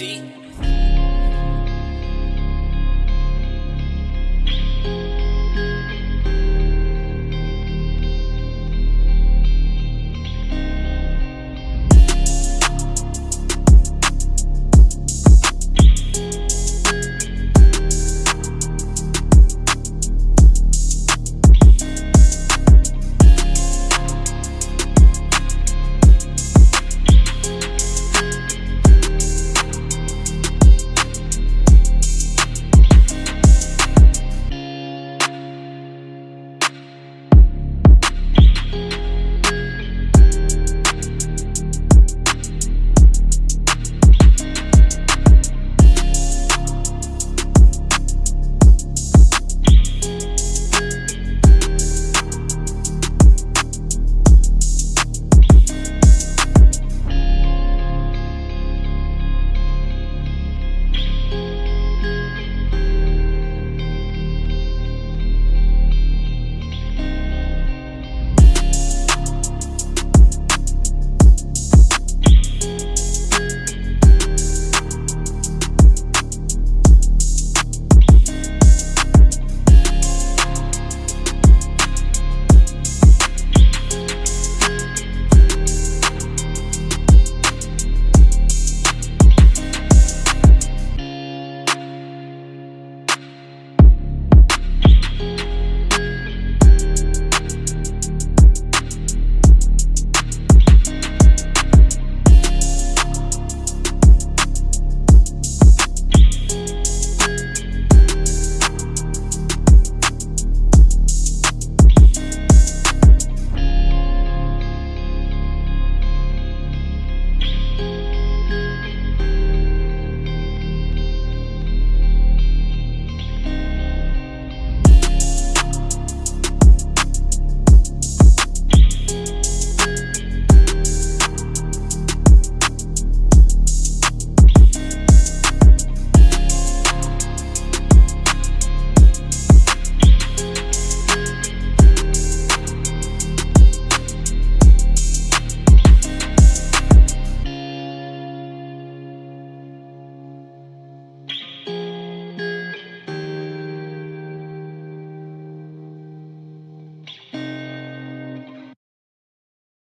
see.